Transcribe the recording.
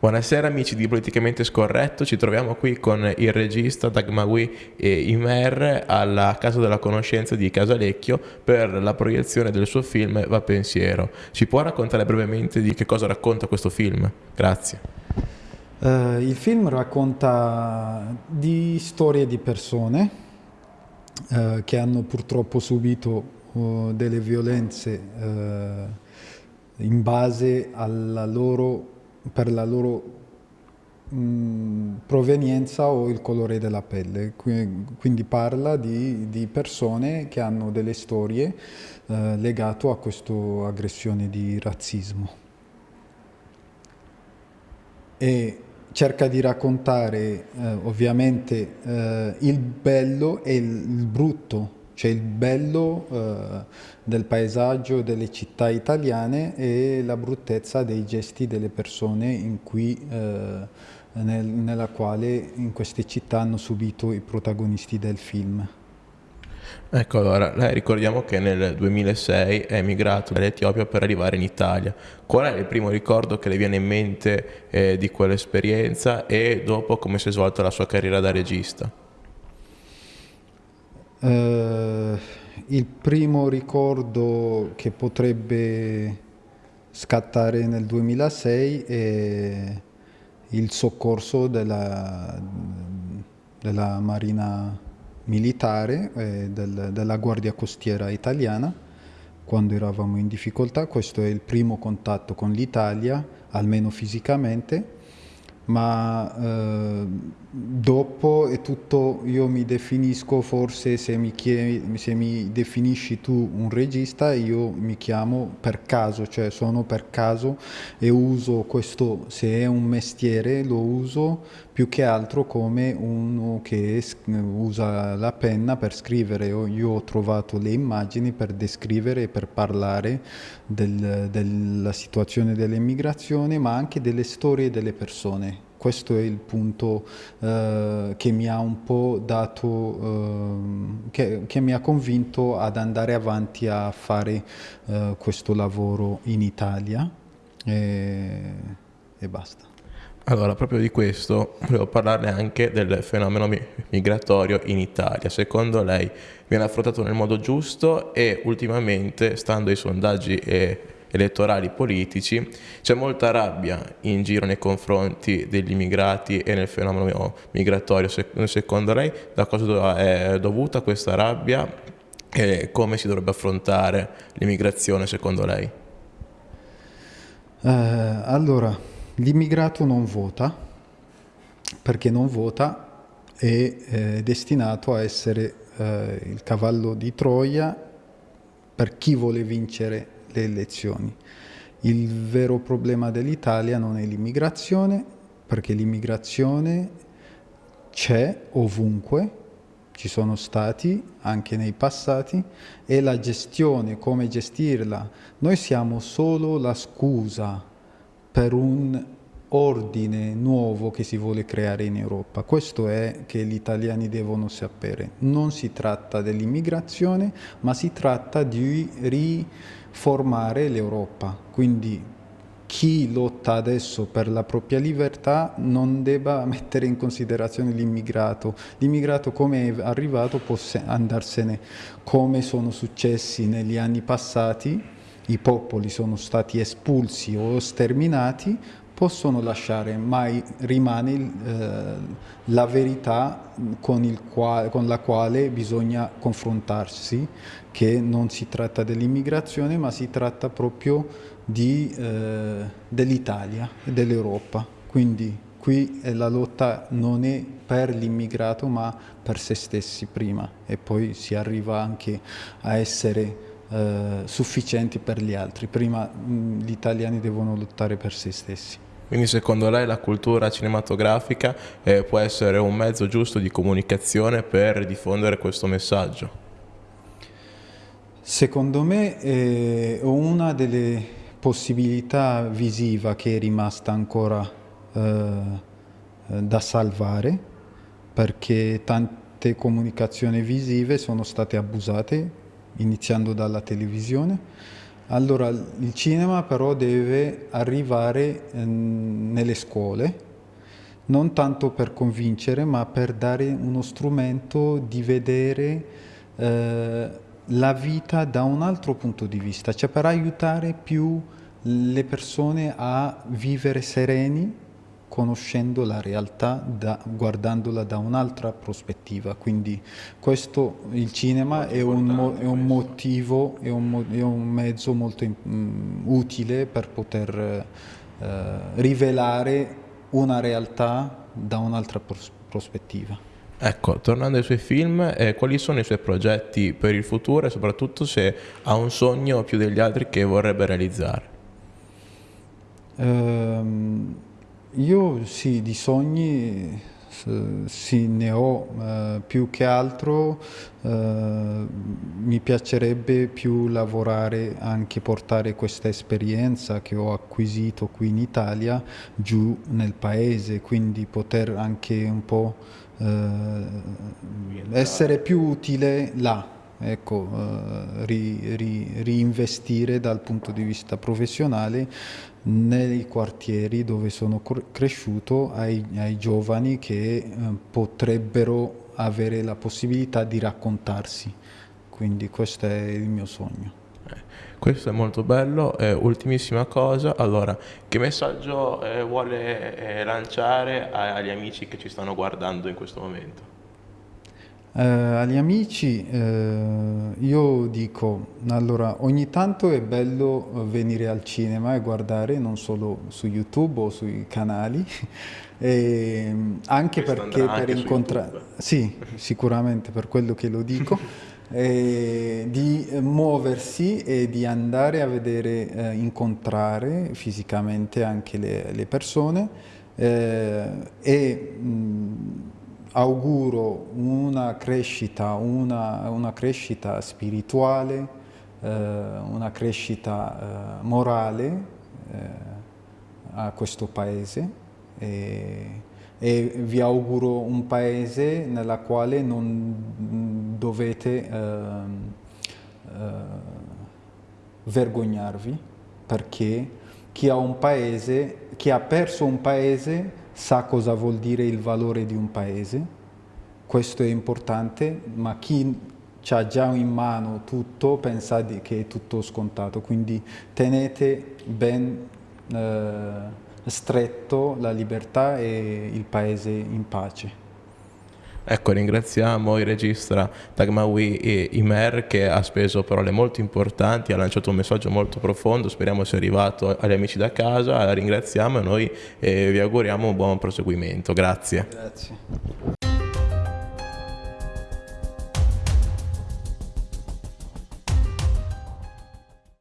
Buonasera amici di Politicamente Scorretto, ci troviamo qui con il regista Dagmawi Imer alla Casa della Conoscenza di Casalecchio per la proiezione del suo film Va Pensiero. Ci può raccontare brevemente di che cosa racconta questo film? Grazie. Uh, il film racconta di storie di persone uh, che hanno purtroppo subito uh, delle violenze in base alla loro per la loro mh, provenienza o il colore della pelle. Quindi parla di, di persone che hanno delle storie eh, legate a questa aggressione di razzismo. E cerca di raccontare eh, ovviamente eh, il bello e il brutto c'è il bello eh, del paesaggio delle città italiane e la bruttezza dei gesti delle persone in cui, eh, nel, nella quale in queste città hanno subito i protagonisti del film. Ecco allora, lei ricordiamo che nel 2006 è emigrato dall'Etiopia per arrivare in Italia. Qual è il primo ricordo che le viene in mente eh, di quell'esperienza e dopo come si è svolta la sua carriera da regista? Uh, il primo ricordo che potrebbe scattare nel 2006 è il soccorso della, della Marina Militare e del, della Guardia Costiera Italiana quando eravamo in difficoltà. Questo è il primo contatto con l'Italia, almeno fisicamente ma eh, dopo è tutto, io mi definisco forse se mi, chiedi, se mi definisci tu un regista, io mi chiamo per caso, cioè sono per caso e uso questo, se è un mestiere lo uso più che altro come uno che usa la penna per scrivere. Io ho trovato le immagini per descrivere e per parlare del, della situazione dell'immigrazione, ma anche delle storie delle persone questo è il punto eh, che mi ha un po' dato, eh, che, che, mi ha convinto ad andare avanti a fare eh, questo lavoro in Italia e, e basta. Allora, proprio di questo volevo parlarle anche del fenomeno migratorio in Italia. Secondo lei viene affrontato nel modo giusto e ultimamente, stando ai sondaggi e elettorali politici, c'è molta rabbia in giro nei confronti degli immigrati e nel fenomeno migratorio. Secondo lei da cosa è dovuta questa rabbia e come si dovrebbe affrontare l'immigrazione secondo lei? Eh, allora, l'immigrato non vota perché non vota è eh, destinato a essere eh, il cavallo di Troia per chi vuole vincere le elezioni. Il vero problema dell'Italia non è l'immigrazione, perché l'immigrazione c'è ovunque, ci sono stati anche nei passati, e la gestione, come gestirla. Noi siamo solo la scusa per un ordine nuovo che si vuole creare in Europa. Questo è che gli italiani devono sapere. Non si tratta dell'immigrazione, ma si tratta di riformare l'Europa. Quindi chi lotta adesso per la propria libertà non debba mettere in considerazione l'immigrato. L'immigrato come è arrivato può andarsene come sono successi negli anni passati, i popoli sono stati espulsi o sterminati, possono lasciare, ma rimane eh, la verità con, quale, con, la quale bisogna confrontarsi, che non si tratta dell'immigrazione, ma si tratta proprio eh, dell'Italia e dell'Europa. Quindi qui la lotta non è per l'immigrato, ma per se stessi prima e poi si arriva anche a essere eh, sufficienti per gli altri. Prima mh, gli italiani devono lottare per se stessi. Quindi secondo lei la cultura cinematografica eh, può essere un mezzo giusto di comunicazione per diffondere questo messaggio? Secondo me è una delle possibilità visiva che è rimasta ancora eh, da salvare perché tante comunicazioni visive sono state abusate iniziando dalla televisione. Allora, il cinema però deve arrivare eh, nelle scuole, non tanto per convincere, ma per dare uno strumento di vedere eh, la vita da un altro punto di vista, cioè per aiutare più le persone a vivere sereni conoscendo la realtà, da, guardandola da un'altra prospettiva. Quindi questo, il cinema è un, è un, motivo, è un, è un, mezzo molto um, utile per poter uh, rivelare una realtà da un'altra pros prospettiva. Ecco, tornando ai suoi film, eh, quali sono i suoi progetti per il futuro e soprattutto se ha un sogno più degli altri che vorrebbe realizzare? Um, io sì, di sogni sì, ne ho eh, più che altro, eh, mi piacerebbe più lavorare, anche portare questa esperienza che ho acquisito qui in Italia giù nel paese, quindi poter anche un po' eh, essere più utile là ecco, eh, ri, ri, reinvestire dal punto di vista professionale nei quartieri dove sono cresciuto ai, ai giovani che eh, potrebbero avere la possibilità di raccontarsi. Quindi questo è il mio sogno. Eh, questo è molto bello. Eh, ultimissima cosa, allora, che messaggio eh, vuole eh, lanciare agli amici che ci stanno guardando in questo momento? Eh, agli amici eh, io dico, allora ogni tanto è bello venire al cinema e guardare non solo su YouTube o sui canali, e, anche Questo perché per incontrare, sì sicuramente per quello che lo dico, e, di muoversi e di andare a vedere, eh, incontrare fisicamente anche le, le persone eh, e mh, auguro una crescita, una, una crescita spirituale, eh, una crescita eh, morale eh, a questo paese. E, e, vi auguro un paese nella quale non dovete ehm, eh, vergognarvi perché chi ha un paese, chi ha perso un paese sa cosa vuol dire il valore di un paese, questo è importante, ma chi ha già in mano tutto pensa che è tutto scontato, quindi tenete ben eh, stretto la libertà e il paese in pace. Ecco, ringraziamo il regista Tagmawi Imer che ha speso parole molto importanti, ha lanciato un messaggio molto profondo, speriamo sia arrivato agli amici da casa, la ringraziamo e noi eh, vi auguriamo un buon proseguimento. Grazie. Grazie.